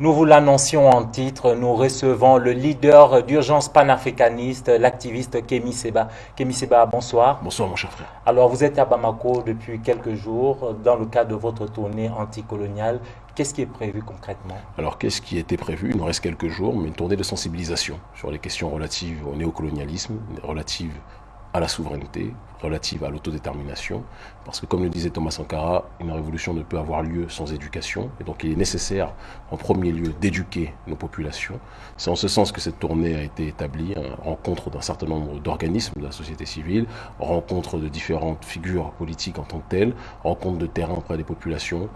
Nous vous l'annoncions en titre, nous recevons le leader d'urgence panafricaniste, l'activiste Kémy Seba. Kémy Seba, bonsoir. Bonsoir mon cher frère. Alors vous êtes à Bamako depuis quelques jours dans le cadre de votre tournée anticoloniale. Qu'est-ce qui est prévu concrètement? Alors qu'est-ce qui était prévu? Il nous reste quelques jours, mais une tournée de sensibilisation sur les questions relatives au néocolonialisme, relatives à la souveraineté, relative à l'autodétermination, parce que comme le disait Thomas Sankara, une révolution ne peut avoir lieu sans éducation, et donc il est nécessaire en premier lieu d'éduquer nos populations. C'est en ce sens que cette tournée a été établie, hein, rencontre d'un certain nombre d'organismes de la société civile, rencontre de différentes figures politiques en tant que telles, rencontre de terrain auprès des populations,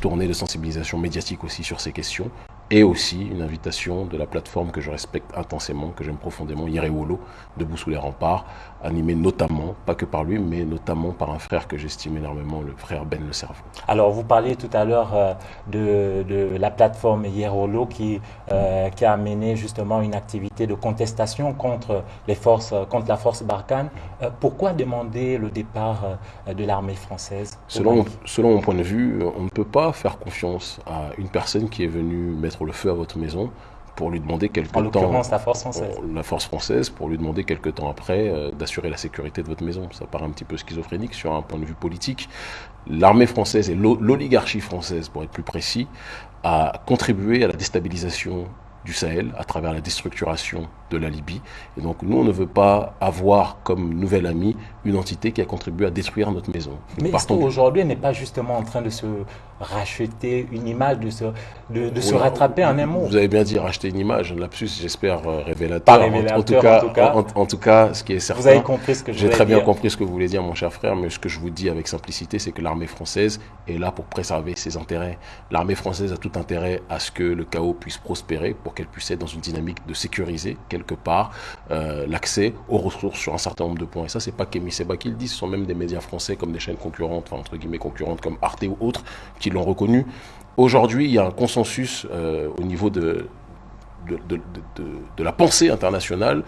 tournée de sensibilisation médiatique aussi sur ces questions, et aussi une invitation de la plateforme que je respecte intensément, que j'aime profondément, Yerewolo, debout sous les remparts, animé notamment, pas que par lui, mais notamment par un frère que j'estime énormément, le frère Ben Le Cerveau. Alors, vous parliez tout à l'heure euh, de, la plateforme Yerewolo qui, euh, qui a mené justement une activité de contestation contre, les forces, contre la force Barkhane. Euh, pourquoi demander le départ de l'armée française selon, selon mon point de vue, on ne peut pas faire confiance à une personne qui est venue mettre le feu à votre maison pour lui demander quelque en temps... la force française. La force française, pour lui demander quelque temps après euh, d'assurer la sécurité de votre maison. Ça paraît un petit peu schizophrénique sur un point de vue politique. L'armée française et l'oligarchie française, pour être plus précis, a contribué à la déstabilisation du Sahel à travers la déstructuration de la Libye. Et donc nous, on ne veut pas avoir comme nouvel ami une entité qui a contribué à détruire notre maison. Mais est-ce aujourd'hui n'est pas justement en train de se racheter une image, de se, de, se rattraper en un mot? Vous avez bien dit racheter une image, un lapsus, j'espère, euh, révélateur. en, tout cas, en, tout cas, ce qui est certain... Vous avez compris ce que je J'ai très bien compris ce que vous voulez dire, mon cher frère, mais ce que je vous dis avec simplicité, c'est que l'armée française est là pour préserver ses intérêts. L'armée française a tout intérêt à ce que le chaos puisse prospérer, pour qu'elle puisse être dans une dynamique de sécuriser, quelque euh, l'accès aux ressources sur un certain nombre de points. Et ça, c'est pas Kémy Seba qui le dit, ce sont même des médias français comme des chaînes concurrentes, enfin, entre guillemets concurrentes comme Arte ou autres, qui l'ont reconnu. Aujourd'hui, il y a un consensus euh, au niveau de, la pensée internationale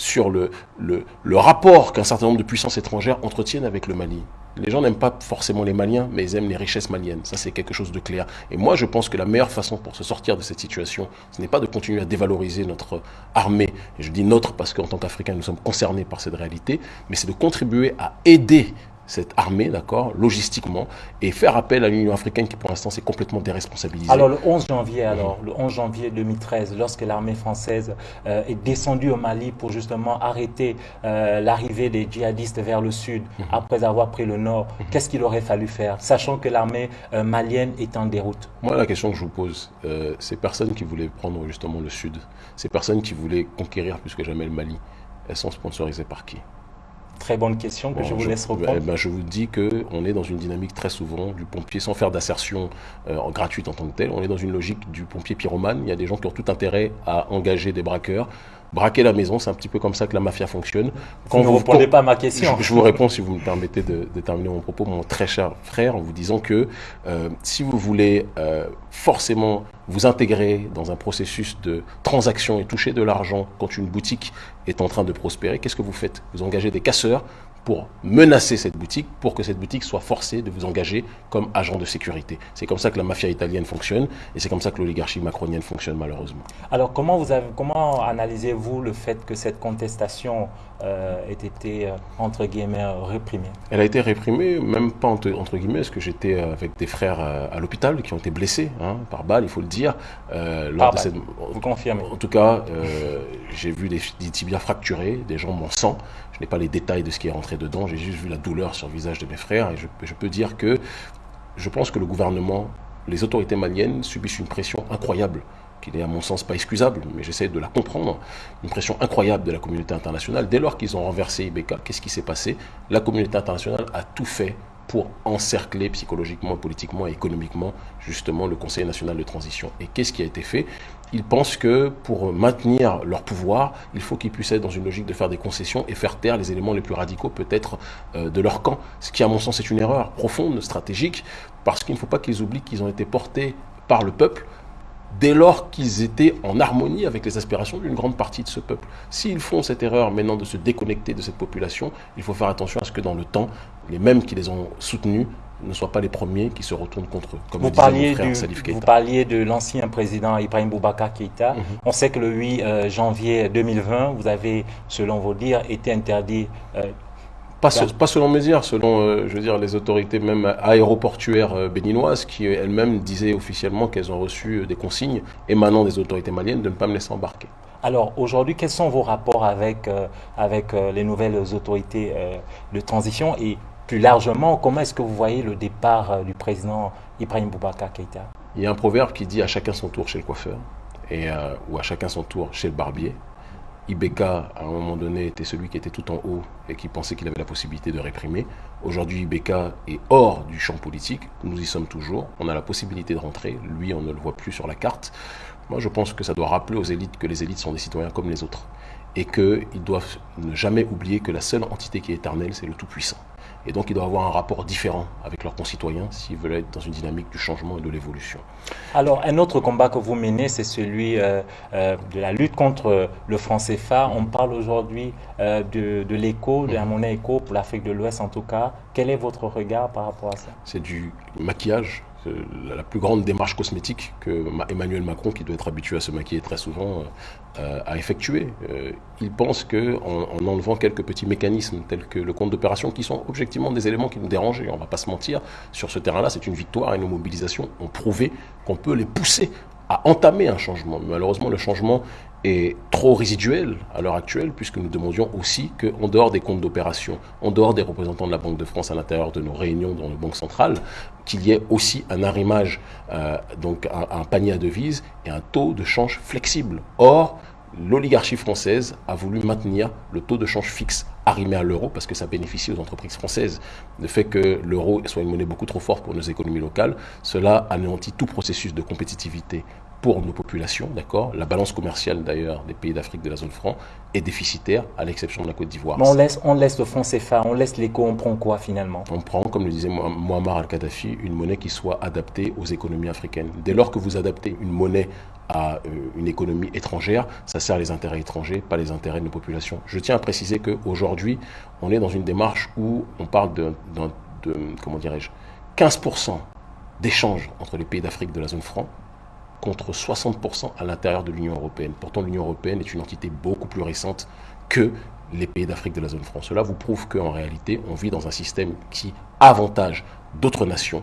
sur le, le, le rapport qu'un certain nombre de puissances étrangères entretiennent avec le Mali. Les gens n'aiment pas forcément les Maliens, mais ils aiment les richesses maliennes. Ça, c'est quelque chose de clair. Et moi, je pense que la meilleure façon pour se sortir de cette situation, ce n'est pas de continuer à dévaloriser notre armée. Et je dis notre parce qu'en tant qu'Africains, nous sommes concernés par cette réalité, mais c'est de contribuer à aider cette armée, d'accord, logistiquement, et faire appel à l'Union africaine qui, pour l'instant, s'est complètement déresponsabilisée. Alors, le 11 janvier, alors, le 11 janvier 2013, lorsque l'armée française euh, est descendue au Mali pour justement arrêter euh, l'arrivée des djihadistes vers le sud, mhm. après avoir pris le nord, mhm. qu'est-ce qu'il aurait fallu faire, sachant que l'armée euh, malienne est en déroute? Moi, la question que je vous pose, ces personnes qui voulaient prendre justement le sud, ces personnes qui voulaient conquérir plus que jamais le Mali, elles sont sponsorisées par qui? Très bonne question que je vous laisse reprendre. Eh ben, je vous dis qu'on est dans une dynamique très souvent du pompier, sans faire d'assertion euh, gratuite en tant que telle, on est dans une logique du pompier pyromane. Il y a des gens qui ont tout intérêt à engager des braqueurs, braquer la maison, c'est un petit peu comme ça que la mafia fonctionne. Quand vous ne répondez pas à ma question. Je, vous réponds, si vous me permettez de, terminer mon propos, mon très cher frère, en vous disant que euh, si vous voulez euh, forcément vous intégrer dans un processus de transaction et toucher de l'argent quand une boutique est en train de prospérer, qu'est-ce que vous faites? Vous engagez des casseurs pour menacer cette boutique, pour que cette boutique soit forcée de vous engager comme agent de sécurité. C'est comme ça que la mafia italienne fonctionne et c'est comme ça que l'oligarchie macronienne fonctionne malheureusement. Alors comment, comment analysez-vous le fait que cette contestation euh, ait été, euh, entre guillemets, réprimée Elle a été réprimée, même pas entre, guillemets, parce que j'étais euh, avec des frères à l'hôpital qui ont été blessés hein, par balle, il faut le dire. lors de cette... Vous confirmez En tout cas, j'ai vu des, des tibias fracturés, des jambes en sang. Je n'ai pas les détails de ce qui est rentré dedans, j'ai juste vu la douleur sur le visage de mes frères et je, peux dire que je pense que le gouvernement, les autorités maliennes subissent une pression incroyable qui n'est à mon sens pas excusable, mais j'essaie de la comprendre, une pression incroyable de la communauté internationale. Dès lors qu'ils ont renversé Ibeka, qu'est-ce qui s'est passé? La communauté internationale a tout fait pour encercler psychologiquement, politiquement et économiquement justement le Conseil national de transition. Et qu'est-ce qui a été fait? Ils pensent que pour maintenir leur pouvoir, il faut qu'ils puissent être dans une logique de faire des concessions et faire taire les éléments les plus radicaux peut-être euh, de leur camp. Ce qui à mon sens est une erreur profonde, stratégique, parce qu'il ne faut pas qu'ils oublient qu'ils ont été portés par le peuple dès lors qu'ils étaient en harmonie avec les aspirations d'une grande partie de ce peuple. S'ils font cette erreur maintenant de se déconnecter de cette population, il faut faire attention à ce que dans le temps, les mêmes qui les ont soutenus ne soient pas les premiers qui se retournent contre eux. Comme vous, parliez frère, du, vous parliez de l'ancien président Ibrahim Boubacar Keïta. Mhm. On sait que le 8 euh, janvier 2020, vous avez, selon vos dires, été interdit euh, pas, pas, selon mes dires, selon euh, je veux dire, les autorités même aéroportuaires béninoises qui elles-mêmes disaient officiellement qu'elles ont reçu des consignes émanant des autorités maliennes de ne pas me laisser embarquer. Alors aujourd'hui, quels sont vos rapports avec, avec les nouvelles autorités de transition? Et plus largement, comment est-ce que vous voyez le départ euh, du président Ibrahim Boubacar Keïta? Il y a un proverbe qui dit à chacun son tour chez le coiffeur et, euh, ou à chacun son tour chez le barbier. Ibeka, à un moment donné, était celui qui était tout en haut et qui pensait qu'il avait la possibilité de réprimer. Aujourd'hui, Ibeka est hors du champ politique. Nous y sommes toujours. On a la possibilité de rentrer. Lui, on ne le voit plus sur la carte. Moi, je pense que ça doit rappeler aux élites que les élites sont des citoyens comme les autres et qu'ils doivent ne jamais oublier que la seule entité qui est éternelle, c'est le Tout-Puissant. Et donc, ils doivent avoir un rapport différent avec leurs concitoyens s'ils veulent être dans une dynamique du changement et de l'évolution. Alors, un autre combat que vous menez, c'est celui euh, euh, de la lutte contre le franc CFA. On parle aujourd'hui euh, de, de l'écho, de la monnaie écho pour l'Afrique de l'Ouest en tout cas. Quel est votre regard par rapport à ça? C'est du maquillage la plus grande démarche cosmétique que Emmanuel Macron, qui doit être habitué à se maquiller très souvent, euh, a effectué. Euh, il pense qu'en en, enlevant quelques petits mécanismes tels que le compte d'opération, qui sont objectivement des éléments qui nous dérangent, on ne va pas se mentir, sur ce terrain-là, c'est une victoire et nos mobilisations ont prouvé qu'on peut les pousser à entamer un changement. malheureusement, le changement est trop résiduel à l'heure actuelle, puisque nous demandions aussi qu'en dehors des comptes d'opération, en dehors des représentants de la Banque de France à l'intérieur de nos réunions dans le Banque centrale, qu'il y ait aussi un arrimage, euh, donc un, panier à devises et un taux de change flexible. Or, l'oligarchie française a voulu maintenir le taux de change fixe arrimé à l'euro parce que ça bénéficie aux entreprises françaises. Le fait que l'euro soit une monnaie beaucoup trop forte pour nos économies locales, cela anéantit tout processus de compétitivité pour nos populations, d'accord La balance commerciale d'ailleurs des pays d'Afrique de la zone franc est déficitaire, à l'exception de la Côte d'Ivoire. on laisse, on laisse le franc CFA, on laisse l'éco, on prend quoi finalement? On prend, comme le disait Muammar al-Kadhafi, une monnaie qui soit adaptée aux économies africaines. Dès lors que vous adaptez une monnaie à euh, une économie étrangère, ça sert les intérêts étrangers, pas les intérêts de nos populations. Je tiens à préciser qu'aujourd'hui, on est dans une démarche où on parle de, de comment dirais-je, 15% d'échanges entre les pays d'Afrique de la zone franc contre 60% à l'intérieur de l'Union européenne. Pourtant, l'Union européenne est une entité beaucoup plus récente que les pays d'Afrique de la zone franc. Cela vous prouve qu'en réalité, on vit dans un système qui avantage d'autres nations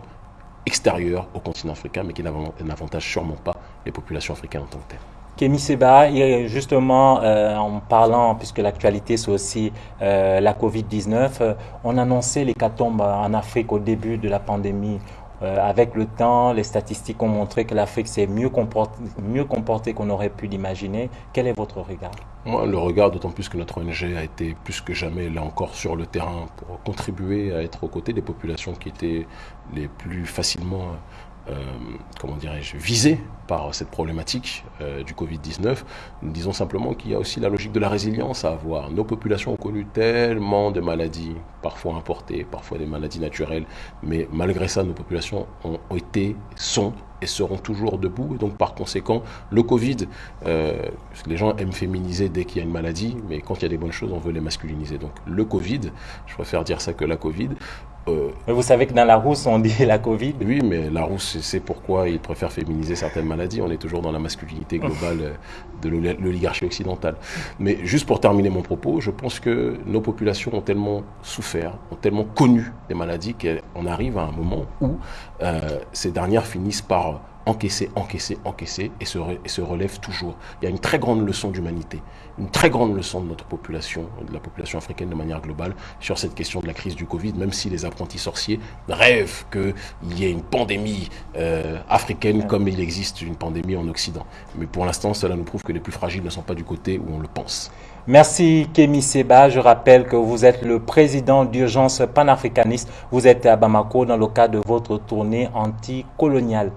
extérieures au continent africain, mais qui n'avantage sûrement pas les populations africaines en tant que telles. Kémy Seba, justement, euh, en parlant, puisque l'actualité c'est aussi euh, la Covid-19, euh, on annonçait l'hécatombe en Afrique au début de la pandémie. Euh, avec le temps, les statistiques ont montré que l'Afrique s'est mieux comportée, qu'on aurait pu l'imaginer. Quel est votre regard? Le regard, d'autant plus que notre ONG a été plus que jamais là encore sur le terrain pour contribuer à être aux côtés des populations qui étaient les plus facilement comment dirais-je, visé par cette problématique euh, du Covid-19. Nous disons simplement qu'il y a aussi la logique de la résilience à avoir. Nos populations ont connu tellement de maladies, parfois importées, parfois des maladies naturelles, mais malgré ça, nos populations ont été, sont et seront toujours debout. Et donc, par conséquent, le Covid, euh, les gens aiment féminiser dès qu'il y a une maladie, mais quand il y a des bonnes choses, on veut les masculiniser. Donc, le Covid, je préfère dire ça que la Covid, euh, vous savez que dans la rousse, on dit la Covid. Oui, mais la rousse, c'est pourquoi ils préfèrent féminiser certaines maladies. On est toujours dans la masculinité globale euh, de l'oligarchie occidentale. Mais juste pour terminer mon propos, je pense que nos populations ont tellement souffert, ont tellement connu des maladies qu'on arrive à un moment où euh, ces dernières finissent par encaisser, encaisser, encaisser et se, relève toujours. Il y a une très grande leçon d'humanité, une très grande leçon de notre population, de la population africaine de manière globale, sur cette question de la crise du Covid, même si les apprentis sorciers rêvent qu'il y ait une pandémie euh, africaine comme il existe une pandémie en Occident. Mais pour l'instant, cela nous prouve que les plus fragiles ne sont pas du côté où on le pense. Merci Kémy Seba. Je rappelle que vous êtes le président d'urgence panafricaniste. Vous êtes à Bamako dans le cadre de votre tournée anticoloniale.